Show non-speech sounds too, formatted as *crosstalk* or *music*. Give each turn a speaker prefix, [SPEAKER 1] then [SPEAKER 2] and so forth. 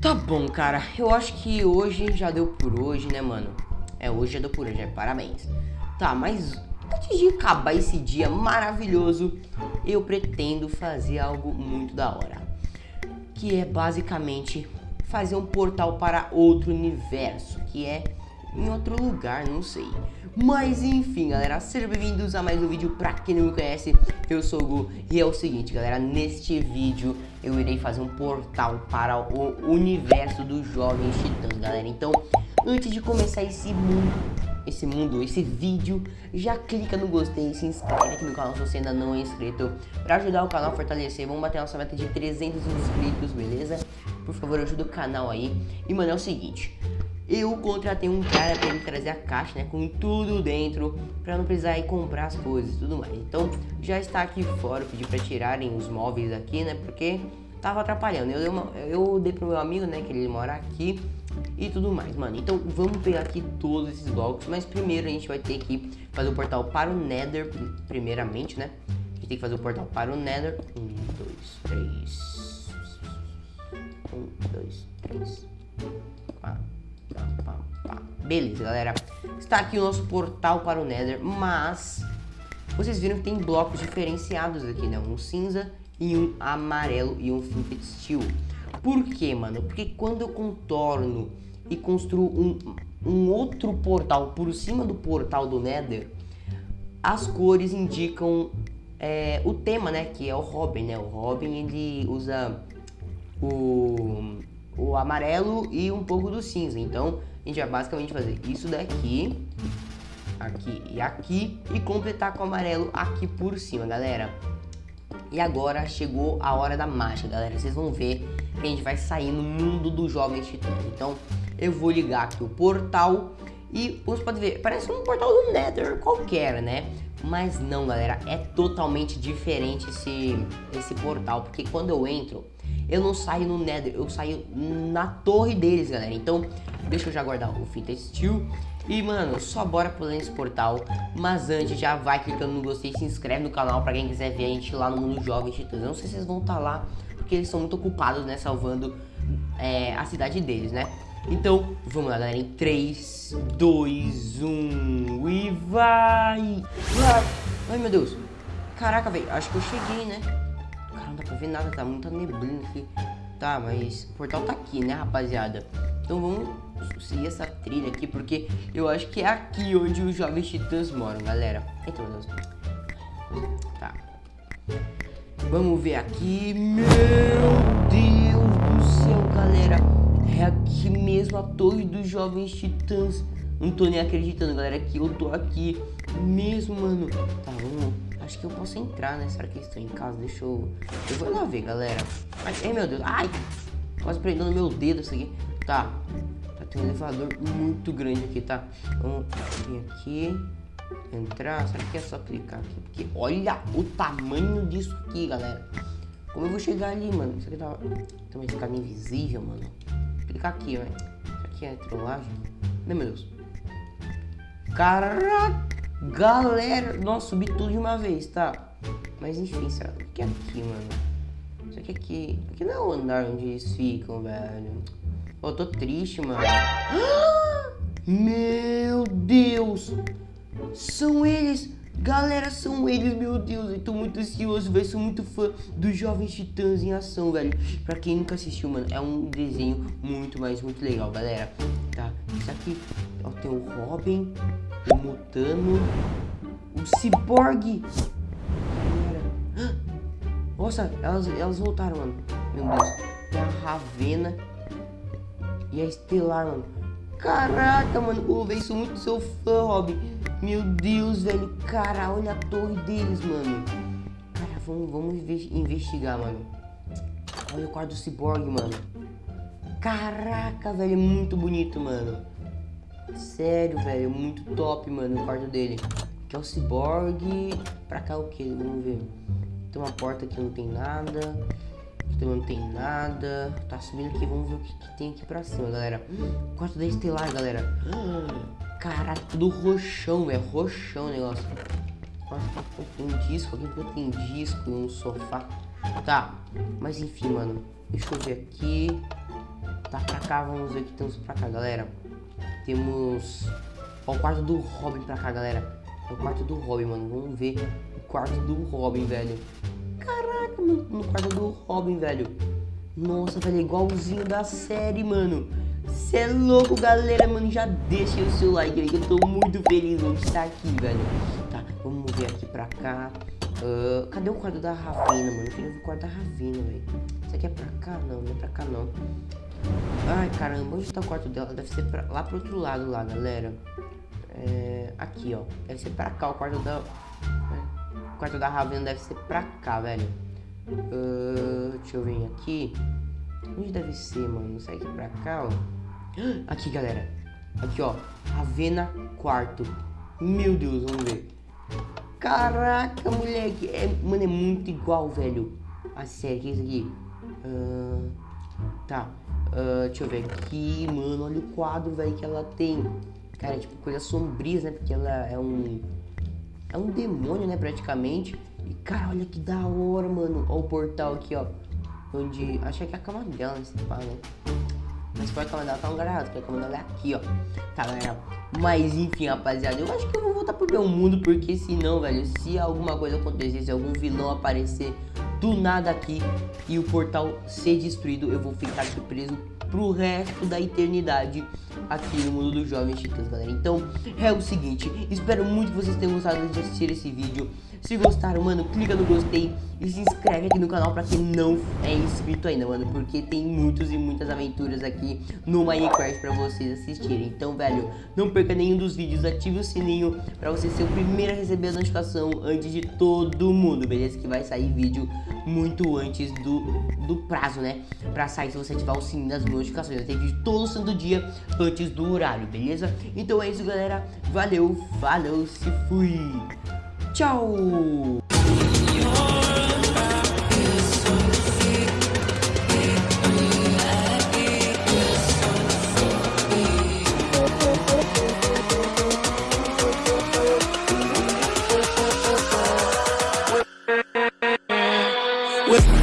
[SPEAKER 1] Tá bom, cara. Eu acho que hoje já deu por hoje, né, mano? É, hoje já deu por hoje, é, parabéns. Tá, mas antes de acabar esse dia maravilhoso, eu pretendo fazer algo muito da hora. Que é basicamente fazer um portal para outro universo, que é em outro lugar, não sei. Mas enfim, galera, sejam bem-vindos a mais um vídeo. Pra quem não me conhece, eu sou o Gu e é o seguinte, galera, neste vídeo eu irei fazer um portal para o universo dos Jovens Titãs, galera. Então, antes de começar esse mundo, esse mundo, esse vídeo, já clica no gostei, se inscreve aqui no canal se você ainda não é inscrito, para ajudar o canal a fortalecer. Vamos bater nossa meta de 300 inscritos, beleza? Por favor, ajuda o canal aí. E, mano, é o seguinte, eu contratei um cara para ele trazer a caixa, né, com tudo dentro, para não precisar ir comprar as coisas e tudo mais. Então, já está aqui fora, eu pedi para tirarem os móveis aqui, né, porque tava atrapalhando. Eu dei, uma, eu dei pro meu amigo, né, que ele mora aqui e tudo mais, mano. Então, vamos pegar aqui todos esses blocos, mas primeiro a gente vai ter que fazer o portal para o Nether, primeiramente, né. A gente tem que fazer o portal para o Nether. Um, dois, três. Um, dois, três. Beleza, galera. Está aqui o nosso portal para o Nether, mas vocês viram que tem blocos diferenciados aqui, né? Um cinza e um amarelo e um Flipped Steel. Por quê, mano? Porque quando eu contorno e construo um, um outro portal por cima do portal do Nether, as cores indicam é, o tema, né? Que é o Robin, né? O Robin, ele usa o o amarelo e um pouco do cinza. Então, a gente vai basicamente fazer isso daqui, aqui e aqui, e completar com o amarelo aqui por cima, galera. E agora chegou a hora da mágica, galera. Vocês vão ver que a gente vai sair no mundo do jovem titã. Então, eu vou ligar aqui o portal e você pode ver, parece um portal do Nether qualquer, né? Mas não, galera, é totalmente diferente esse, esse portal, porque quando eu entro, eu não saio no Nether, eu saio na torre deles, galera. Então, deixa eu já guardar o Fita Steel. E, mano, só bora pular nesse portal. Mas antes, já vai clicando no gostei, se inscreve no canal pra quem quiser ver a gente lá no Mundo Jovem Titãs. Eu não sei se vocês vão estar tá lá, porque eles são muito ocupados, né, salvando é, a cidade deles, né? Então, vamos lá, galera, em 3, 2, 1 e vai! Ai, meu Deus! Caraca, velho, acho que eu cheguei, né? Não dá pra ver nada, tá muita neblina aqui. Tá, mas o portal tá aqui, né, rapaziada? Então vamos seguir essa trilha aqui, porque eu acho que é aqui onde os jovens titãs moram, galera. Então, Deus. Tá. Vamos ver aqui. Meu Deus do céu, galera. É aqui mesmo a torre dos jovens titãs. Não tô nem acreditando, galera, que eu tô aqui mesmo, mano. Tá, vamos Acho que eu posso entrar, né? Será que estão em casa? Deixa eu... Eu vou lá ver, galera. Ai, meu Deus. Ai! Quase prendendo meu dedo isso aqui. Tá. Tá, tem um elevador muito grande aqui, tá? Vamos vir aqui. Entrar. Será que é só clicar aqui? Porque olha o tamanho disso aqui, galera. Como eu vou chegar ali, mano? Isso aqui tá... Tem uma escada invisível, mano. Clicar aqui, velho. Isso aqui é trollagem? Meu Deus. Caraca! Galera, nossa, subi tudo de uma vez, tá? Mas enfim, será que é aqui, mano? Isso aqui, aqui, aqui não é o andar onde eles ficam, velho. Eu tô triste, mano. *gasps* Meu Deus! São eles! Galera, são eles, meu Deus, eu tô muito ansioso, velho, sou muito fã dos Jovens Titãs em ação, velho. Pra quem nunca assistiu, mano, é um desenho muito, mas muito legal, galera. Tá, isso aqui, ó, tem o Robin, o Mutano, o Cyborg. Nossa, elas, elas voltaram, mano. Meu Deus, a Ravena e a Estelar, mano. Caraca, mano, oh, velho, sou muito seu fã, Robin. Meu Deus, velho. Cara, olha a torre deles, mano. Cara, vamos, vamos investigar, mano. Olha o quarto do Cyborg, mano. Caraca, velho, é muito bonito, mano. Sério, velho, muito top, mano, o quarto dele. Aqui é o Cyborg. Pra cá o que? Vamos ver. Tem uma porta aqui, não tem nada. Aqui também não tem nada. Tá subindo aqui, vamos ver o que, que tem aqui pra cima, galera. Quarto da Estelar, galera. Caraca, tudo roxão, velho. Roxão o negócio. Tem um disco, alguém tem disco no sofá. Tá, mas enfim, mano. Deixa eu ver aqui. Tá pra cá, vamos ver o que temos pra cá, galera. Temos... Ó, o quarto do Robin pra cá, galera. É o quarto do Robin, mano. Vamos ver o quarto do Robin, velho. Caraca, mano, no quarto do Robin, velho. Nossa, velho, é igualzinho da série, mano. Cê é louco, galera, mano. Já deixa o seu like aí, eu tô muito feliz de estar aqui, velho. Tá, vamos ver aqui pra cá. Uh, cadê o quarto da Ravena, mano? Eu queria ver o quarto da Ravena, velho. Isso aqui é pra cá? Não, não é pra cá, não. Ai, caramba, onde tá o quarto dela? Deve ser pra, lá pro outro lado, lá, galera. É, aqui, ó. Deve ser pra cá o quarto da... O quarto da Ravena deve ser pra cá, velho. Uh, deixa eu ver aqui. Onde deve ser, mano? Sai aqui pra cá, ó. *gasps* Aqui, galera. Aqui, ó. Ravena quarto. Meu Deus, vamos ver. Caraca, moleque. É, mano, é muito igual, velho. A série, que é isso aqui? Uh, tá. Uh, deixa eu ver aqui, mano. Olha o quadro, velho, que ela tem. Cara, é tipo coisas sombrias, né? Porque ela é um... É um demônio, né, praticamente. E, cara, olha que da hora, mano. Olha o portal aqui, ó. Onde... Acho que é a cama dela? Se fala, né? Mas foi a cama dela tá um errado, porque a cama dela é aqui, ó. Tá, galera? Mas, enfim, rapaziada. Eu acho que eu vou voltar pro meu mundo, porque senão, velho, se alguma coisa acontecer, se algum vilão aparecer do nada aqui e o portal ser destruído, eu vou ficar aqui preso pro resto da eternidade aqui no mundo dos jovens titãs, galera. Então, é o seguinte, espero muito que vocês tenham gostado de assistir esse vídeo. Se gostaram, mano, clica no gostei e se inscreve aqui no canal pra quem não é inscrito ainda, mano. Porque tem muitos e muitas aventuras aqui no Minecraft pra vocês assistirem. Então, velho, não perca nenhum dos vídeos, ative o sininho pra você ser o primeiro a receber a notificação antes de todo mundo, beleza? Que vai sair vídeo muito antes do, do prazo, né? Pra sair se você ativar o sininho das notificações. Vai ter vídeo todo santo dia antes do horário, beleza? Então é isso, galera. Valeu, falou, se fui. Tchau! With